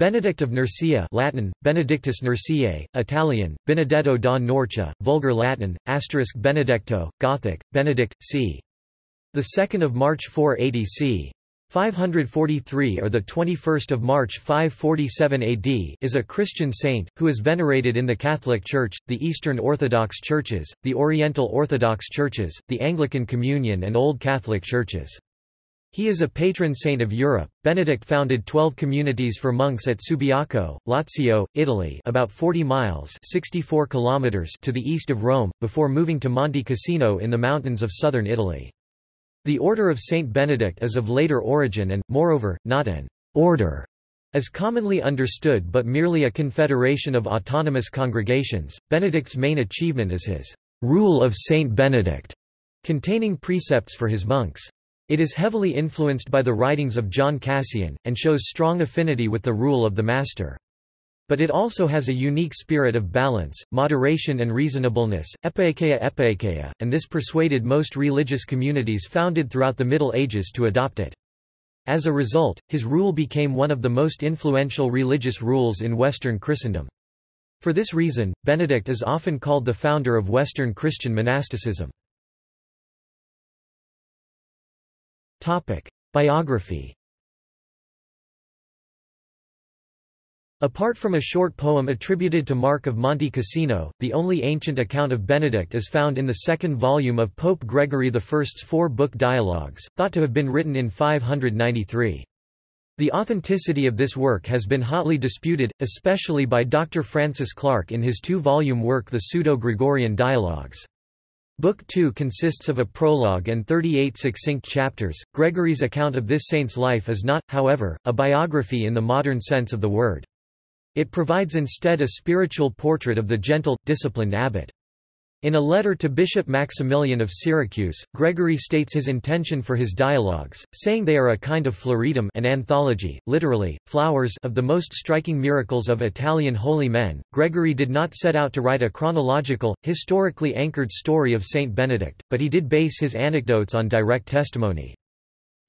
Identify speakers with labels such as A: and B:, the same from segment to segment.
A: Benedict of Nursia Latin, Benedictus Nursiae, Italian, Benedetto da Norcia, Vulgar Latin, asterisk Benedetto, Gothic, Benedict, c. 2 March 480 c. 543 or the 21st of March 547 AD is a Christian saint who is venerated in the Catholic Church, the Eastern Orthodox Churches, the Oriental Orthodox Churches, the Anglican Communion and Old Catholic Churches. He is a patron saint of Europe. Benedict founded 12 communities for monks at Subiaco, Lazio, Italy, about 40 miles (64 kilometers) to the east of Rome, before moving to Monte Cassino in the mountains of southern Italy. The Order of Saint Benedict is of later origin and, moreover, not an order as commonly understood but merely a confederation of autonomous congregations. Benedict's main achievement is his Rule of Saint Benedict, containing precepts for his monks. It is heavily influenced by the writings of John Cassian, and shows strong affinity with the rule of the Master. But it also has a unique spirit of balance, moderation and reasonableness, epeikeia epeikeia, and this persuaded most religious communities founded throughout the Middle Ages to adopt it. As a result, his rule became one of the most influential religious rules in Western Christendom. For this reason, Benedict is often called the founder of Western Christian monasticism. Topic. Biography Apart from a short poem attributed to Mark of Monte Cassino, the only ancient account of Benedict is found in the second volume of Pope Gregory I's four-book dialogues, thought to have been written in 593. The authenticity of this work has been hotly disputed, especially by Dr. Francis Clark in his two-volume work The Pseudo-Gregorian Dialogues. Book 2 consists of a prologue and 38 succinct chapters. Gregory's account of this saint's life is not, however, a biography in the modern sense of the word. It provides instead a spiritual portrait of the gentle, disciplined abbot. In a letter to Bishop Maximilian of Syracuse, Gregory states his intention for his dialogues, saying they are a kind of floridum an anthology, literally, flowers of the most striking miracles of Italian holy men. Gregory did not set out to write a chronological, historically anchored story of Saint Benedict, but he did base his anecdotes on direct testimony.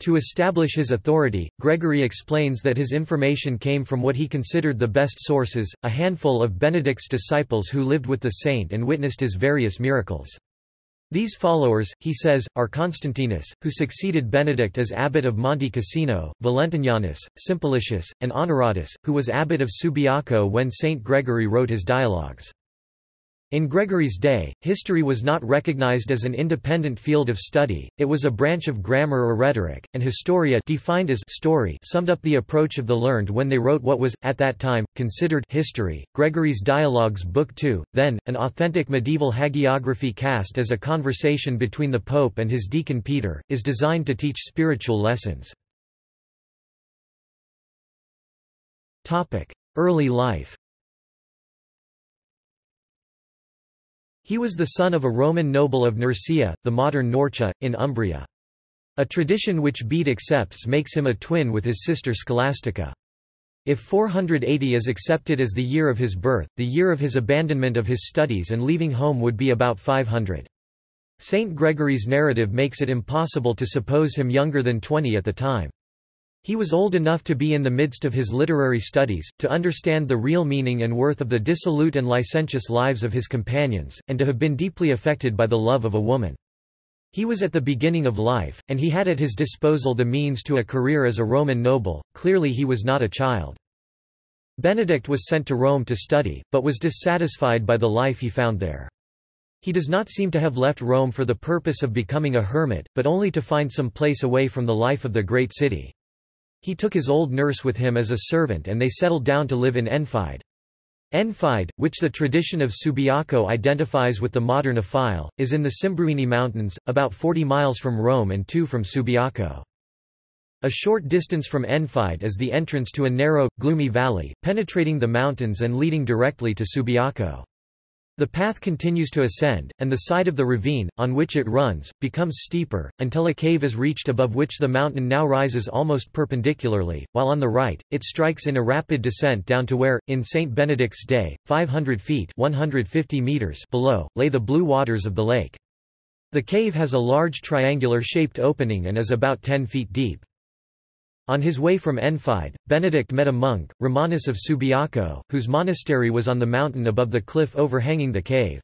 A: To establish his authority, Gregory explains that his information came from what he considered the best sources, a handful of Benedict's disciples who lived with the saint and witnessed his various miracles. These followers, he says, are Constantinus, who succeeded Benedict as abbot of Monte Cassino, Valentinianus, Simplicius, and Honoratus, who was abbot of Subiaco when Saint Gregory wrote his dialogues. In Gregory's day, history was not recognized as an independent field of study, it was a branch of grammar or rhetoric, and historia defined as story summed up the approach of the learned when they wrote what was, at that time, considered history. Gregory's Dialogues Book 2, then, an authentic medieval hagiography cast as a conversation between the Pope and his deacon Peter, is designed to teach spiritual lessons. Early life He was the son of a Roman noble of Nursia, the modern Norcia, in Umbria. A tradition which Bede accepts makes him a twin with his sister Scholastica. If 480 is accepted as the year of his birth, the year of his abandonment of his studies and leaving home would be about 500. Saint Gregory's narrative makes it impossible to suppose him younger than 20 at the time. He was old enough to be in the midst of his literary studies, to understand the real meaning and worth of the dissolute and licentious lives of his companions, and to have been deeply affected by the love of a woman. He was at the beginning of life, and he had at his disposal the means to a career as a Roman noble, clearly he was not a child. Benedict was sent to Rome to study, but was dissatisfied by the life he found there. He does not seem to have left Rome for the purpose of becoming a hermit, but only to find some place away from the life of the great city. He took his old nurse with him as a servant and they settled down to live in Enfide. Enfide, which the tradition of Subiaco identifies with the modern Affile, is in the Simbruini Mountains, about 40 miles from Rome and 2 from Subiaco. A short distance from Enfide is the entrance to a narrow, gloomy valley, penetrating the mountains and leading directly to Subiaco. The path continues to ascend, and the side of the ravine, on which it runs, becomes steeper, until a cave is reached above which the mountain now rises almost perpendicularly, while on the right, it strikes in a rapid descent down to where, in St. Benedict's day, 500 feet 150 meters below, lay the blue waters of the lake. The cave has a large triangular-shaped opening and is about 10 feet deep. On his way from Enfide, Benedict met a monk, Romanus of Subiaco, whose monastery was on the mountain above the cliff overhanging the cave.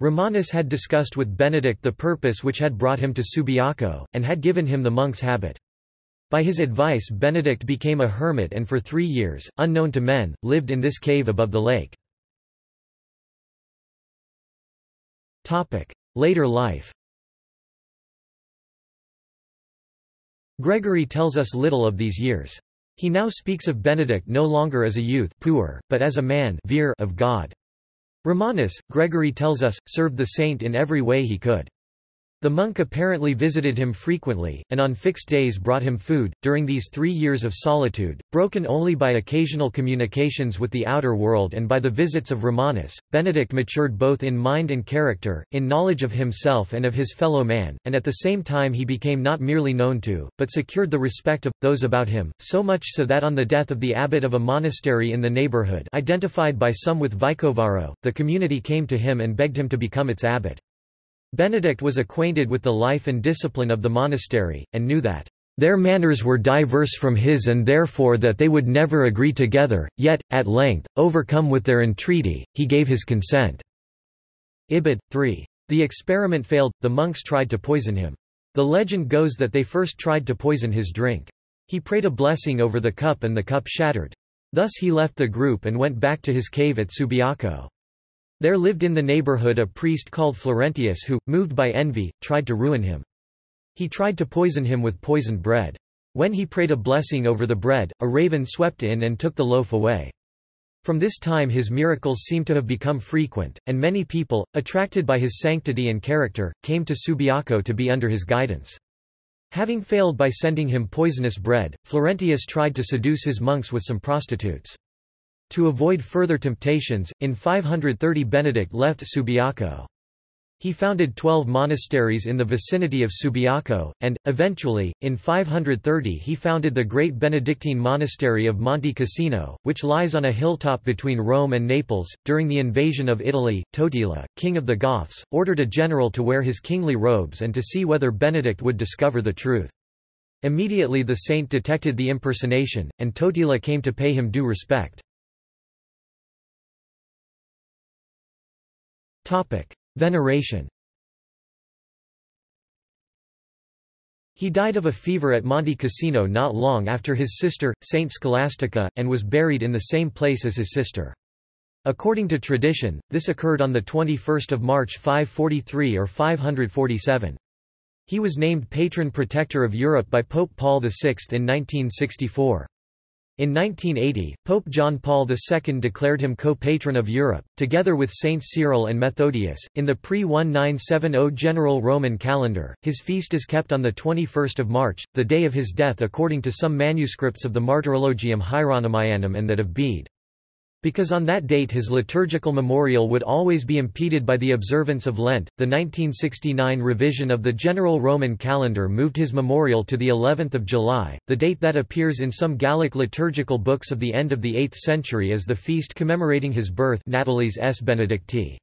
A: Romanus had discussed with Benedict the purpose which had brought him to Subiaco, and had given him the monk's habit. By his advice Benedict became a hermit and for three years, unknown to men, lived in this cave above the lake. Later life Gregory tells us little of these years. He now speaks of Benedict no longer as a youth puer, but as a man of God. Romanus, Gregory tells us, served the saint in every way he could. The monk apparently visited him frequently, and on fixed days brought him food. During these three years of solitude, broken only by occasional communications with the outer world and by the visits of Romanus, Benedict matured both in mind and character, in knowledge of himself and of his fellow man, and at the same time he became not merely known to, but secured the respect of, those about him, so much so that on the death of the abbot of a monastery in the neighborhood identified by some with Vicovaro, the community came to him and begged him to become its abbot. Benedict was acquainted with the life and discipline of the monastery, and knew that their manners were diverse from his and therefore that they would never agree together, yet, at length, overcome with their entreaty, he gave his consent." Ibid. 3. The experiment failed, the monks tried to poison him. The legend goes that they first tried to poison his drink. He prayed a blessing over the cup and the cup shattered. Thus he left the group and went back to his cave at Subiaco. There lived in the neighborhood a priest called Florentius who, moved by envy, tried to ruin him. He tried to poison him with poisoned bread. When he prayed a blessing over the bread, a raven swept in and took the loaf away. From this time his miracles seem to have become frequent, and many people, attracted by his sanctity and character, came to Subiaco to be under his guidance. Having failed by sending him poisonous bread, Florentius tried to seduce his monks with some prostitutes. To avoid further temptations, in 530 Benedict left Subiaco. He founded twelve monasteries in the vicinity of Subiaco, and, eventually, in 530 he founded the great Benedictine monastery of Monte Cassino, which lies on a hilltop between Rome and Naples. During the invasion of Italy, Totila, king of the Goths, ordered a general to wear his kingly robes and to see whether Benedict would discover the truth. Immediately the saint detected the impersonation, and Totila came to pay him due respect. Veneration He died of a fever at Monte Cassino not long after his sister, Saint Scholastica, and was buried in the same place as his sister. According to tradition, this occurred on 21 March 543 or 547. He was named patron protector of Europe by Pope Paul VI in 1964. In 1980, Pope John Paul II declared him co-patron of Europe, together with Saints Cyril and Methodius. In the pre-1970 general Roman calendar, his feast is kept on the 21st of March, the day of his death according to some manuscripts of the Martyrologium Hieronymianum and that of Bede. Because on that date his liturgical memorial would always be impeded by the observance of Lent, the 1969 revision of the general Roman calendar moved his memorial to the 11th of July, the date that appears in some Gallic liturgical books of the end of the 8th century as the feast commemorating his birth Natalis S. Benedicti.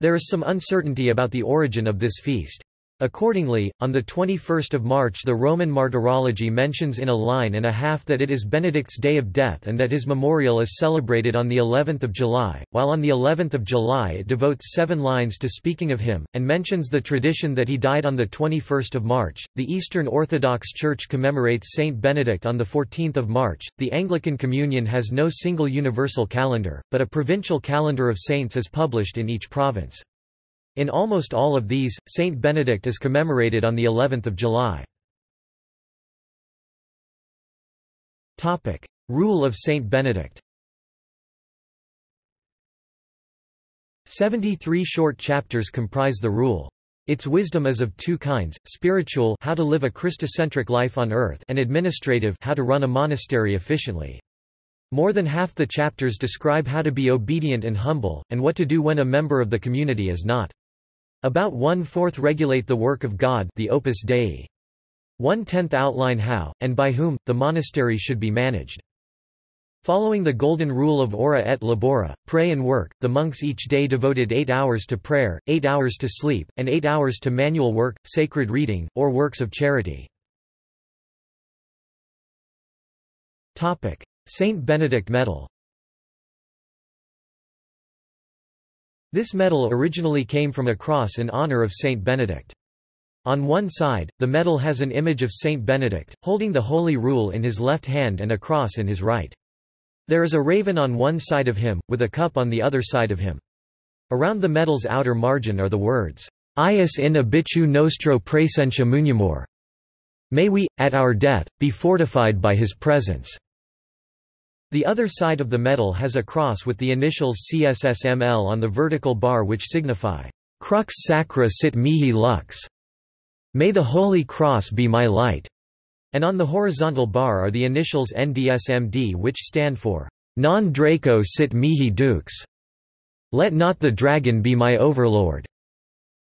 A: There is some uncertainty about the origin of this feast. Accordingly, on 21 March the Roman Martyrology mentions in a line and a half that it is Benedict's day of death and that his memorial is celebrated on the 11th of July, while on the 11th of July it devotes seven lines to speaking of him, and mentions the tradition that he died on 21 March. The Eastern Orthodox Church commemorates Saint Benedict on 14 March. The Anglican Communion has no single universal calendar, but a provincial calendar of saints is published in each province. In almost all of these, Saint Benedict is commemorated on the 11th of July. Topic: Rule of Saint Benedict. 73 short chapters comprise the rule. Its wisdom is of two kinds, spiritual how to live a Christocentric life on earth and administrative how to run a monastery efficiently. More than half the chapters describe how to be obedient and humble, and what to do when a member of the community is not. About one-fourth regulate the work of God the Opus Dei. One-tenth outline how, and by whom, the monastery should be managed. Following the golden rule of ora et labora, pray and work, the monks each day devoted eight hours to prayer, eight hours to sleep, and eight hours to manual work, sacred reading, or works of charity. Saint Benedict medal This medal originally came from a cross in honor of Saint Benedict. On one side, the medal has an image of Saint Benedict, holding the Holy Rule in his left hand and a cross in his right. There is a raven on one side of him, with a cup on the other side of him. Around the medal's outer margin are the words, Eius in obitu nostro praesentia muniamur. May we, at our death, be fortified by his presence. The other side of the medal has a cross with the initials CSSML on the vertical bar which signify, Crux sacra sit mihi lux. May the Holy Cross be my light. And on the horizontal bar are the initials NDSMD which stand for, Non Draco sit mihi dux. Let not the dragon be my overlord.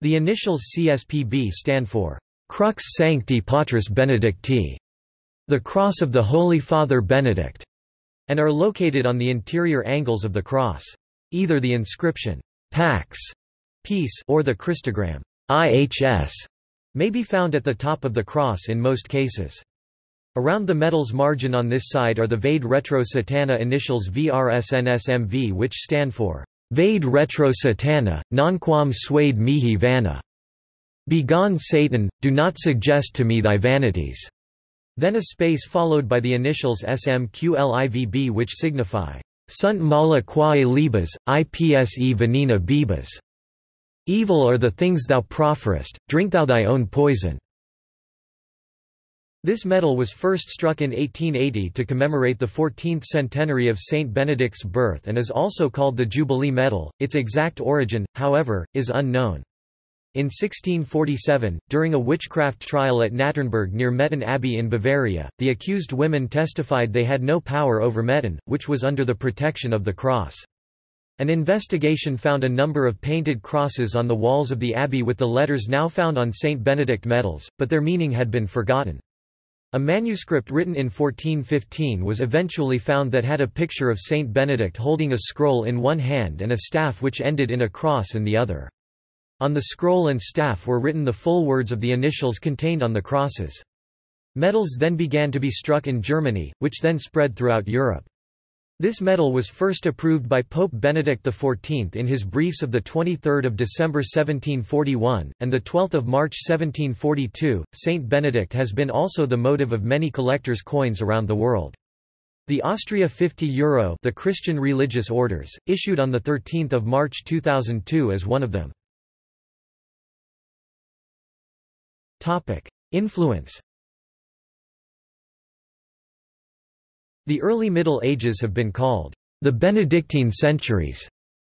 A: The initials CSPB stand for, Crux Sancti Patris Benedicti. The Cross of the Holy Father Benedict and are located on the interior angles of the cross. Either the inscription, Pax, peace, or the Christogram, IHS, may be found at the top of the cross in most cases. Around the medal's margin on this side are the Vade Retro Satana initials VRSNSMV which stand for, Vade Retro Satana, numquam suade mihi vana. Begone Satan, do not suggest to me thy vanities. Then a space followed by the initials SMQLIVB which signify Sunt mala quae libas, ipse venena bibas. Evil are the things thou profferest, drink thou thy own poison. This medal was first struck in 1880 to commemorate the 14th centenary of Saint Benedict's birth and is also called the Jubilee Medal. Its exact origin, however, is unknown. In 1647, during a witchcraft trial at Natternberg near Metten Abbey in Bavaria, the accused women testified they had no power over Metten, which was under the protection of the cross. An investigation found a number of painted crosses on the walls of the abbey with the letters now found on St. Benedict medals, but their meaning had been forgotten. A manuscript written in 1415 was eventually found that had a picture of Saint Benedict holding a scroll in one hand and a staff which ended in a cross in the other. On the scroll and staff were written the full words of the initials contained on the crosses. Medals then began to be struck in Germany, which then spread throughout Europe. This medal was first approved by Pope Benedict XIV in his briefs of 23 December 1741, and 12 March 1742. Saint Benedict has been also the motive of many collectors' coins around the world. The Austria 50 euro the Christian religious orders, issued on 13 March 2002 as one of them. Topic: Influence. The early Middle Ages have been called the Benedictine centuries.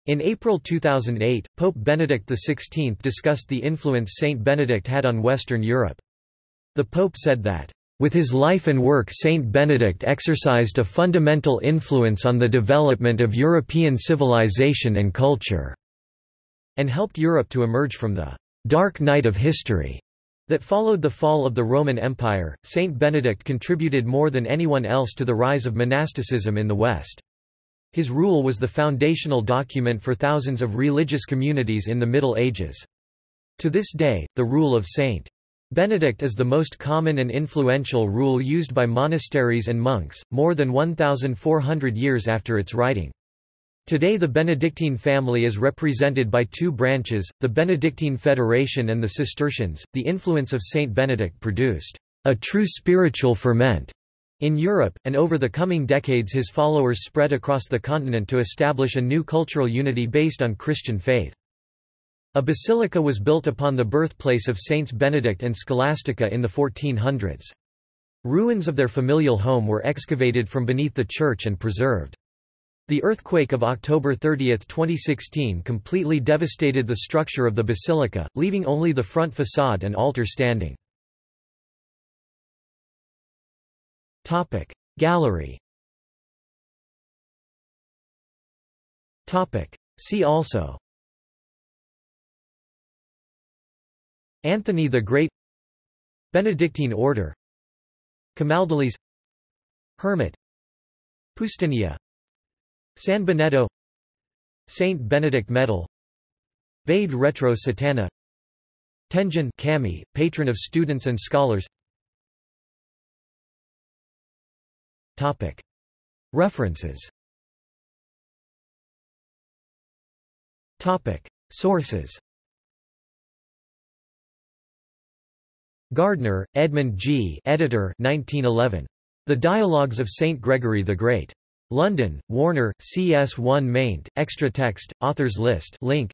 A: In April 2008, Pope Benedict XVI discussed the influence Saint Benedict had on Western Europe. The Pope said that, "...with his life and work Saint Benedict exercised a fundamental influence on the development of European civilization and culture," and helped Europe to emerge from the "...dark night of history." That followed the fall of the Roman Empire, Saint Benedict contributed more than anyone else to the rise of monasticism in the West. His rule was the foundational document for thousands of religious communities in the Middle Ages. To this day, the rule of Saint Benedict is the most common and influential rule used by monasteries and monks, more than 1,400 years after its writing. Today the Benedictine family is represented by two branches, the Benedictine Federation and the Cistercians. The influence of Saint Benedict produced a true spiritual ferment in Europe, and over the coming decades his followers spread across the continent to establish a new cultural unity based on Christian faith. A basilica was built upon the birthplace of Saints Benedict and Scholastica in the 1400s. Ruins of their familial home were excavated from beneath the church and preserved. The earthquake of October 30, 2016 completely devastated the structure of the basilica, leaving only the front facade and altar standing. Gallery See also Anthony the Great Benedictine Order Camaldolese Hermit Poustinia San Benedetto Saint Benedict Medal Vade Retro Satana Tenjin Kami, patron of students and scholars Topic. References Topic. Sources Gardner, Edmund G. Editor 1911. The Dialogues of St. Gregory the Great. London, Warner, CS1 maint, extra text, authors list link.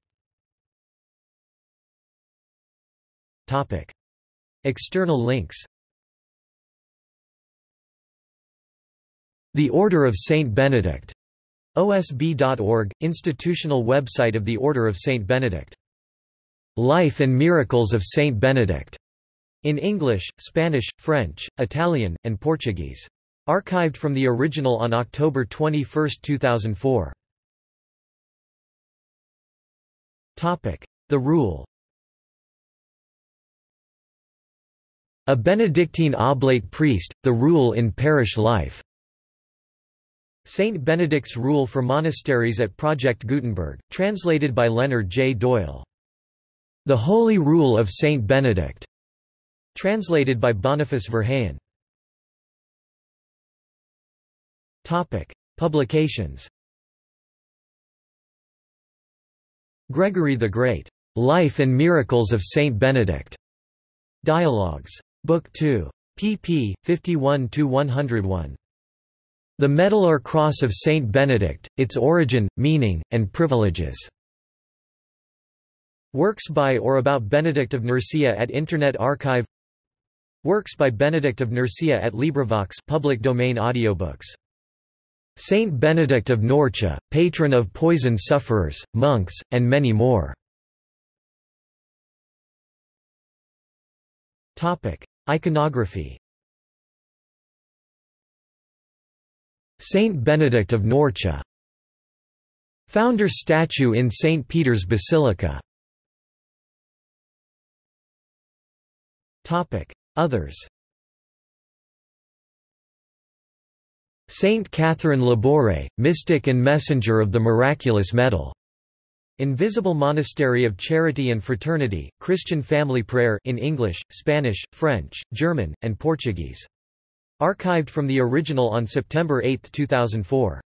A: Topic. External links The Order of Saint Benedict. OSB.org, institutional website of the Order of Saint Benedict. Life and Miracles of Saint Benedict. In English, Spanish, French, Italian, and Portuguese. Archived from the original on October 21, 2004. The Rule A Benedictine oblate priest, the rule in parish life. Saint Benedict's Rule for Monasteries at Project Gutenberg, translated by Leonard J. Doyle. The Holy Rule of Saint Benedict. Translated by Boniface Verheyen. Topic: Publications. Gregory the Great. Life and Miracles of Saint Benedict. Dialogues. Book 2. pp. 51–101. The Medal or Cross of Saint Benedict, Its Origin, Meaning, and Privileges. Works by or about Benedict of Nursia at Internet Archive Works by Benedict of Nursia at LibriVox public domain audiobooks. Saint Benedict of Norcia, patron of poison sufferers, monks, and many more. Topic: Iconography. Saint Benedict of Norcia. Founder statue in St. Peter's Basilica. Others Saint Catherine Laboure, mystic and messenger of the miraculous medal. Invisible Monastery of Charity and Fraternity, Christian Family Prayer in English, Spanish, French, German, and Portuguese. Archived from the original on September 8, 2004.